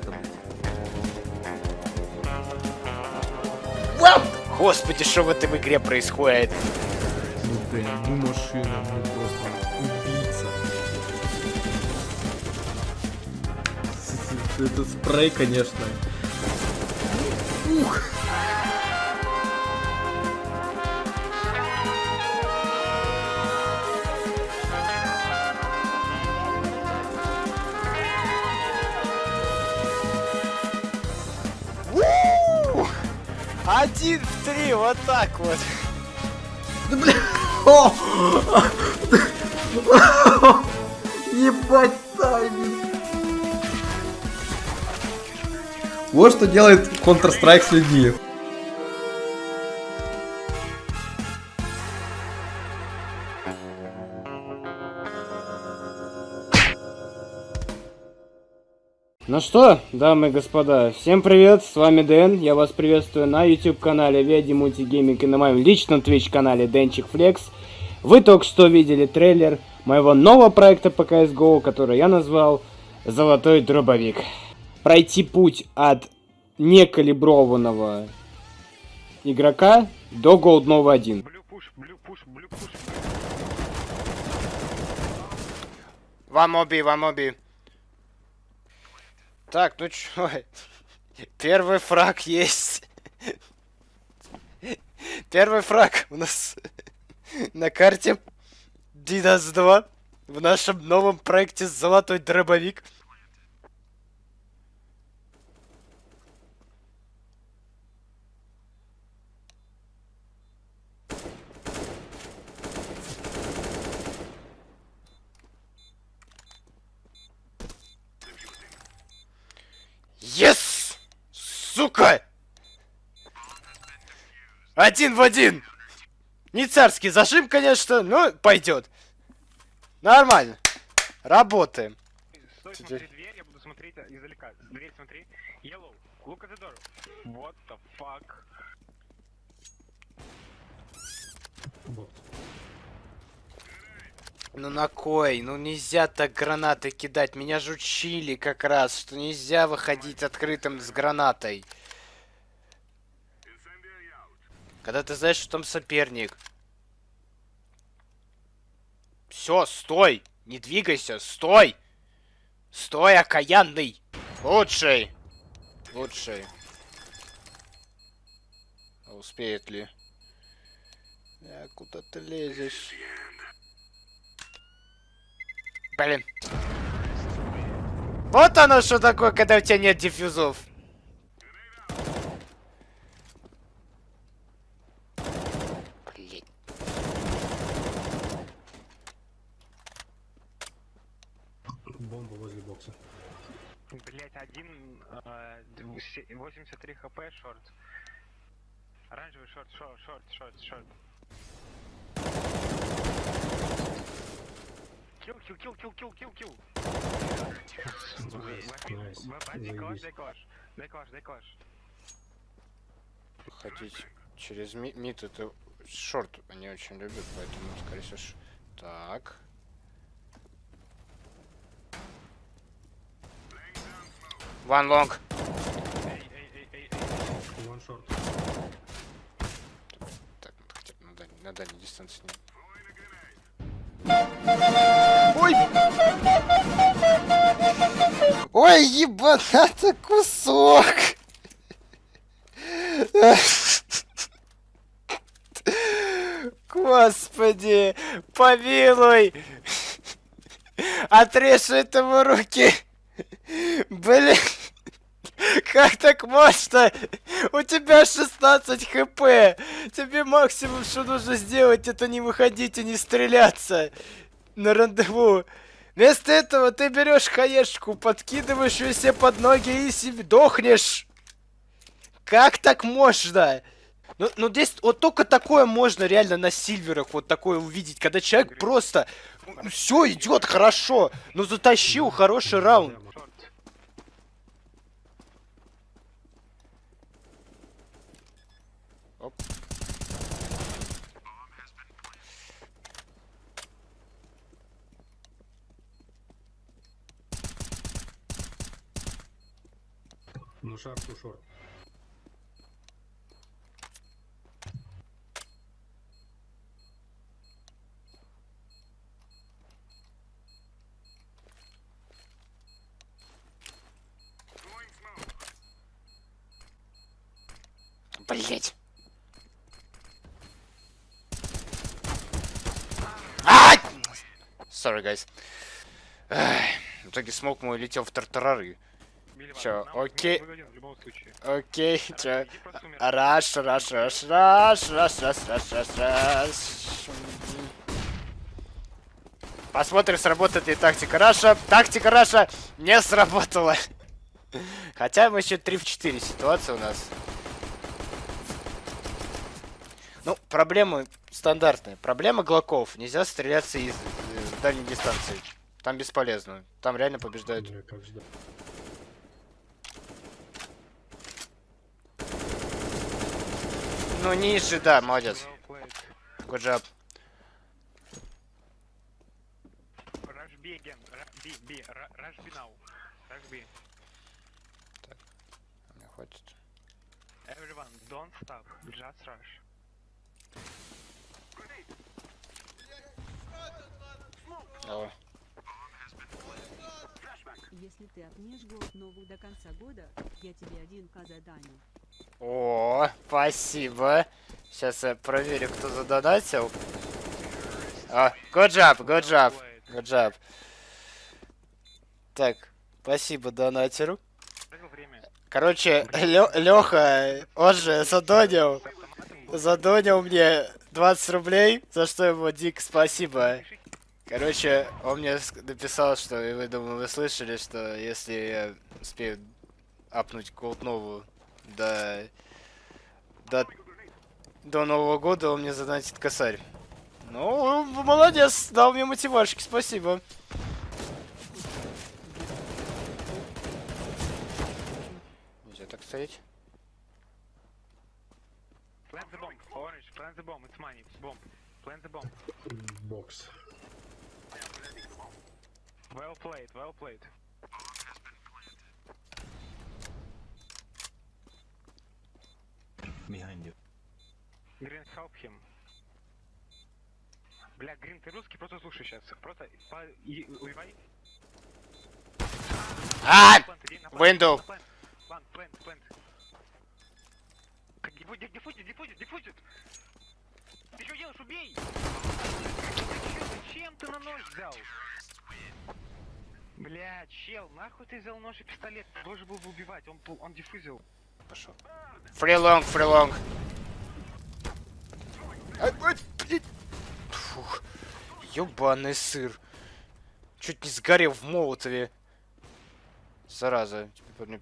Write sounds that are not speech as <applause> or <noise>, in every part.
блядь. Господи, что в этой игре происходит? Ну, Дэн, ну машина, ну просто убийца. <laughs> Это спрей, конечно. Ух! Один в три, вот так вот. О! Ебать тайминг. Вот что делает Counter-Strike с людьми. Что, дамы и господа, всем привет, с вами Дэн, я вас приветствую на YouTube канале Веди Мультигейминг и на моем личном Twitch канале Денчик Флекс. Вы только что видели трейлер моего нового проекта по CSGO, который я назвал Золотой Дробовик. Пройти путь от некалиброванного игрока до голдного 1. Blue push, blue push, blue push. Вам оби, вам оби. Так, ну чё? Первый фраг есть. Первый фраг у нас на карте Дидас 2 в нашем новом проекте Золотой дробовик. Сука! Один в один! Не царский зажим, конечно, но пойдет. Нормально. Работаем. Стой, смотри дверь, я буду смотреть издалека. Дверь смотри. Yellow, look at the door. What the fuck? Ну на кой? Ну нельзя так гранаты кидать. Меня же учили как раз, что нельзя выходить открытым с гранатой. Когда ты знаешь, что там соперник. Все, стой! Не двигайся, стой! Стой, окаянный! Лучший! Лучший. А успеет ли? А куда ты лезешь? Блин. Вот оно что такое, когда у тебя нет диффюзов. Блин. Бомба возле бокса. Блять, один, э, се- 83 хп, шорт. Оранжевый шорт, шорт, шорт, шорт, шорт. Килл, килл, килл, килл. Дай клаш, дай клаш, дай клаш, дай клаш. Ходить через ми- мид это шорт они очень любят, поэтому, скорее всего, ш- Так. One long. Эй, эй, эй, эй, эй. Так, надо хотя бы на дальней, на дальней дистанции не... Ой, ебаната <laughs> кусок! Господи, помилуй! Отрежь этому руки! Блин! Как так можно? У тебя 16 хп! Тебе максимум, что нужно сделать, это не выходить и не стреляться на рандеву. Вместо этого ты берешь хаешку, подкидываешь ее себе под ноги и себе дохнешь. Как так можно? Ну, ну здесь вот только такое можно реально на сильверах вот такое увидеть, когда человек просто все идет хорошо, ну затащил хороший раунд. Оп. Ну, шар, ту шорт. Блять. Ай! Sorry, guys. В итоге смок мой летел в тартарары. Чё, окей. Окей, чё? Rush, rush, rush, rush, rush, rush, rush, rush, rush. Посмотрим, сработает ли тактика Раша. Тактика Раша не сработала. Хотя мы еще 3 в 4 ситуация у нас. Ну, проблемы стандартные. Проблема глоков. Нельзя стреляться из э, дальней дистанции. Там бесполезно. Там реально побеждают. Бля, как ждать. Ну, ниже, да, молодец. Good job. Rush B again. Ра- B, B. Ра- Rush B now. Rush B. Мне хватит. Everyone, don't stop. Just rush. Давай. Если ты отмешь год новую до конца года, я тебе один к заданию. О, спасибо. Сейчас я проверю, кто задонатил. А, good job, good job, good job. Так, спасибо донатеру. Короче, Леха, он же задонил, задонил мне 20 рублей, за что ему дико спасибо. Короче, он мне написал, что, и вы, думаю, вы слышали, что если я успею апнуть новую до, до, до Нового года, он мне задонатит косарь. Ну, молодец, дал мне мотивашки, спасибо. Нельзя так стоять. Plant the bomb. Orange, plant the bomb. It's money. Bomb. Plant the bomb. Бокс. Well played, well played. Behind you. Green, help him. Бля, Грин, ты русский, просто слушай сейчас. Просто по... и- убивай. А! Window. на плант. Плант, плант, плант. Как дифу- ди- диффузит, диффузит, диффузит! Ты что делаешь? Убей! Зачем ты на нож взял? Бля, чел, нахуй ты взял нож и пистолет? Ты должен был бы убивать, он, он диффузил. Пошел. Фрилонг, фрилонг. Фух. Ёбаный сыр. Чуть не сгорел в молотове. Зараза. Теперь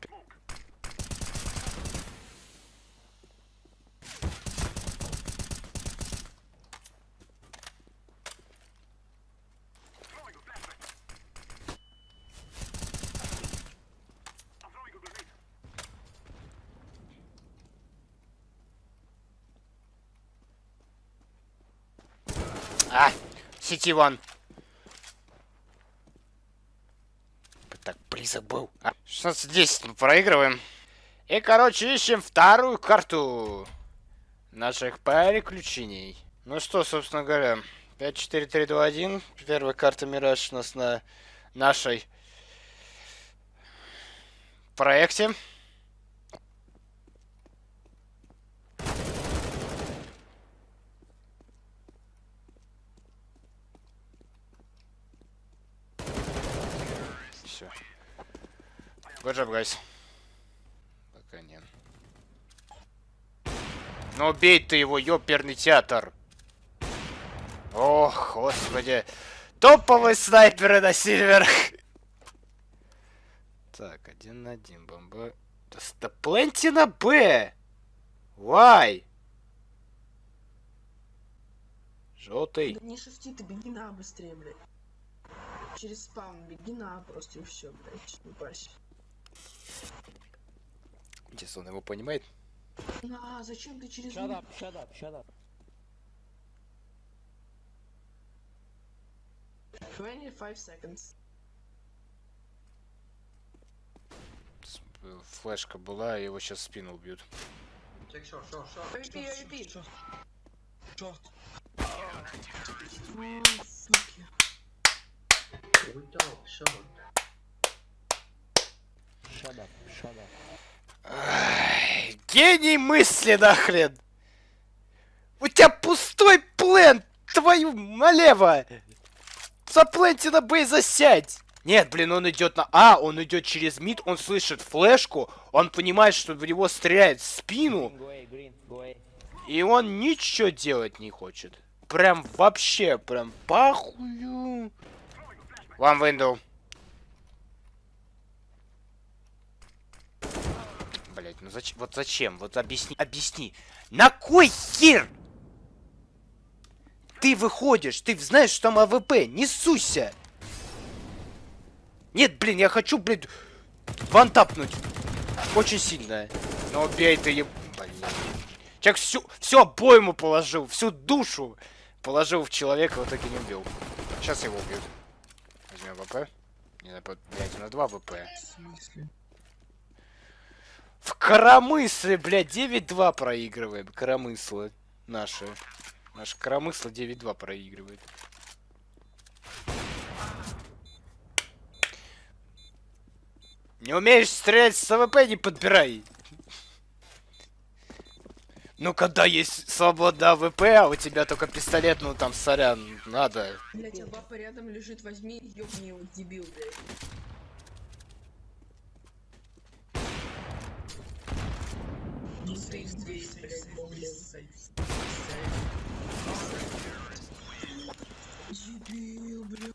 А, сети вон. Так близок был. А, 16-10 мы проигрываем. И, короче, ищем вторую карту наших приключений. Ну что, собственно говоря, 5, 4, 3, 2, 1. Первая карта Мираж у нас на нашей проекте. Все. Good job, guys. Пока нет. Ну убей ты его, ёперный театр. Ох, господи. Топовые снайперы на сильверах. Так, один на один, бомба. Да пленти на Б. Why? Желтый. Да не шифти, ты беги на быстрее, блядь. Через spawn беги на просто и все, блядь. Не парься. Интересно, он его понимает? На, зачем ты через... Shut up, shut up, shut up. 25 seconds. э, флешка была, его сейчас спину убьют. AWP, AWP. Short. О, суки. Ай, гений мысли нахрен! У тебя пустой плен! Твою налево! Запленте на Б и засядь! Нет, блин, он идет на А, он идет через мид, он слышит флешку, он понимает, что в него стреляет в спину, и он ничего делать не хочет. Прям вообще, прям похую. One window. Блять, ну зачем? Вот зачем? Вот объясни, объясни. На кой хер? Ты выходишь, ты знаешь, что там AWP, не суйся. Нет, блин, я хочу, блин, вантапнуть. Очень сильно. Но убей ты, еб... Блин. Человек всю, всю обойму положил, всю душу положил в человека, в итоге не убил. Сейчас его убьют. ВП. Не, на, блядь, на 2 ВП. В коромысле, блядь, 9-2 проигрываем. Коромысло наше. Наше коромысло 9-2 проигрывает. Не умеешь стрелять с AWP, не подбирай. Ну, когда есть свобода AWP, а у тебя только пистолет, ну там, сорян, надо. Блять, а баба рядом лежит, возьми и ёбни его, блядь. Ну здесь. Дебил, блядь.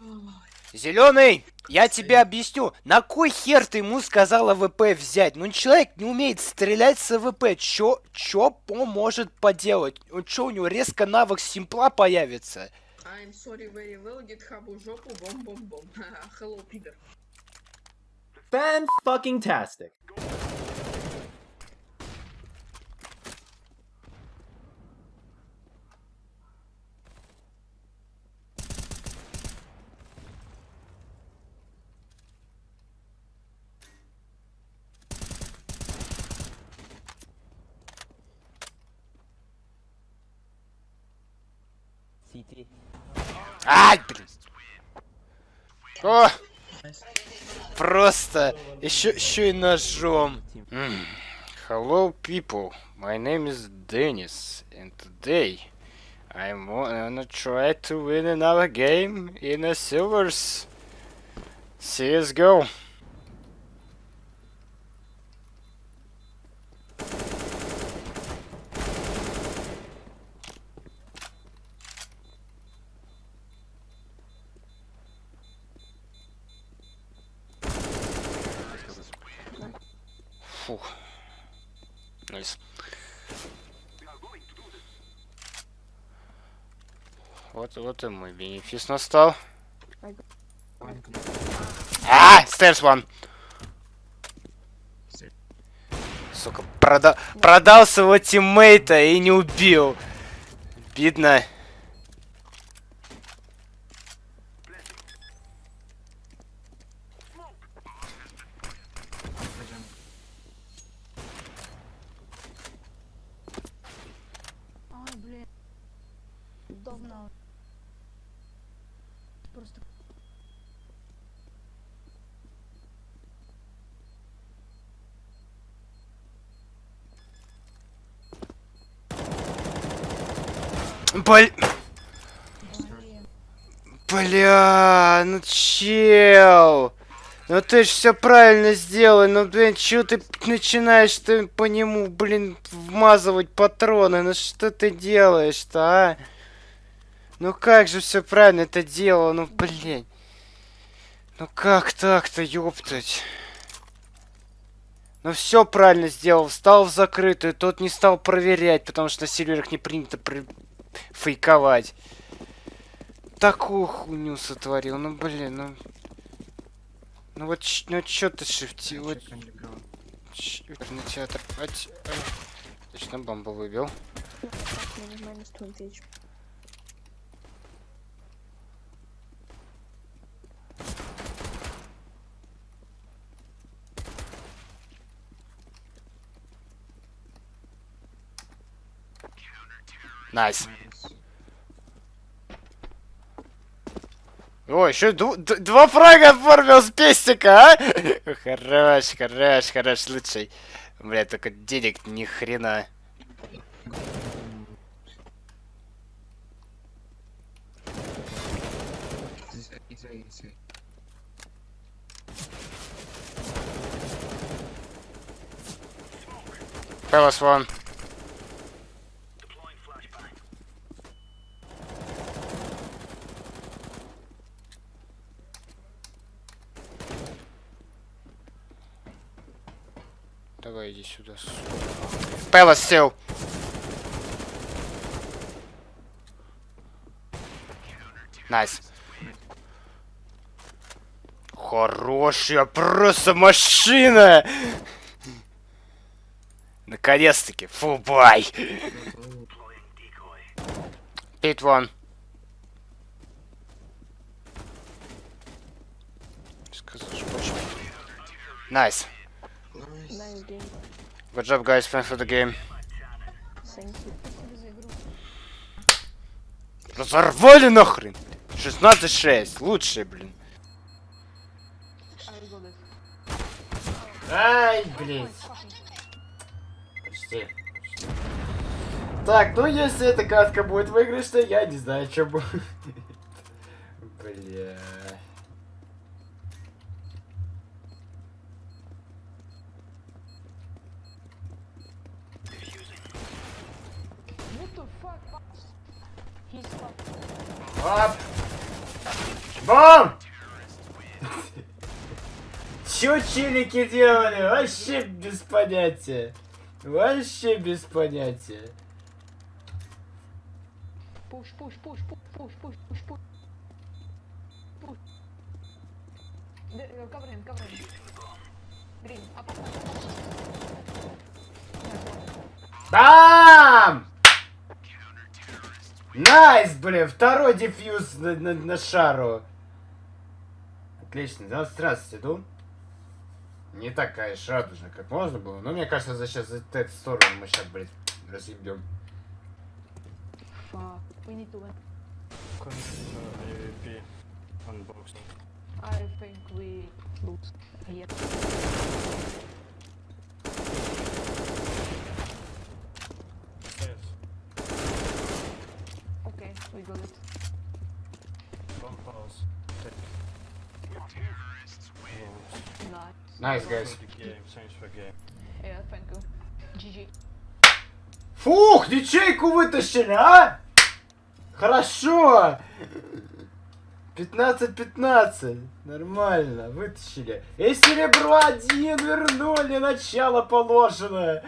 Зеленый, я тебе объясню, на кой хер ты ему сказал АВП взять? Ну человек не умеет стрелять с АВП, чё, чё он может поделать? Он чё, у него резко навык симпла появится? I'm sorry very well, гитхабу жопу, бом-бом-бом. <laughs> Hello, пидор. Fan tastic. Ай, блин. О! Просто еще, еще и ножом. Hello, people. My name is Dennis, and today I'm gonna try to win another game in a silvers. CS:GO. Фух. Nice. Вот, вот и мой бенефис настал. А, stairs one. Сука, прода продал своего тиммейта и не убил. Видно. Ай, блин. Давно. Просто Блин. Бля, ну чел. Ну ты ж все правильно сделай, ну блин, чё ты начинаешь ты по нему, блин, вмазывать патроны, ну что ты делаешь-то, а? Ну как же все правильно это делал, ну блин. Ну как так-то, ёптать? Ну все правильно сделал, встал в закрытую, тот не стал проверять, потому что на серверах не принято при- фейковать. Такую хуйню сотворил. Ну, блин, ну... Ну вот, ну чё ты шифти... Вот... На театр... А а, точно бомбу выбил. Nice. О, еще два фрага оформил с пестика, а? Хорош, хорош, хорош, лучший. Бля, только денег ни хрена. Palace one. Palace сел. Nice. Хорошая просто машина! Наконец-таки, full buy! Pit one. Nice. Nice. Good job, guys. Thanks for the game. Разорвали нахрен! 16-6. Лучшие, блин. Ай, блин. Почти. Так, ну если эта катка будет выигрышной, я не знаю, что будет. <laughs> Бля. Оп! Бом! Чё челики делали? Вообще без понятия. Вообще без понятия. Push, push, push, push, push, push, push. Push. The, uh, cover him, cover him. Green, up, up, up. Nice one. Бам! Nice, блин, второй defuse на, на- на шару. Отлично, 20 раз иду. Не так, конечно, радужно, как можно было. Но мне кажется, за сейчас за эту сторону мы сейчас, блядь, разъебем. Fuck, we need to win. I think we lose. Yep. Nice, guys. Yeah, thank you. GG. Фух, ячейку вытащили, а? Хорошо. 15-15. Нормально, вытащили. И серебро один вернули, начало положено.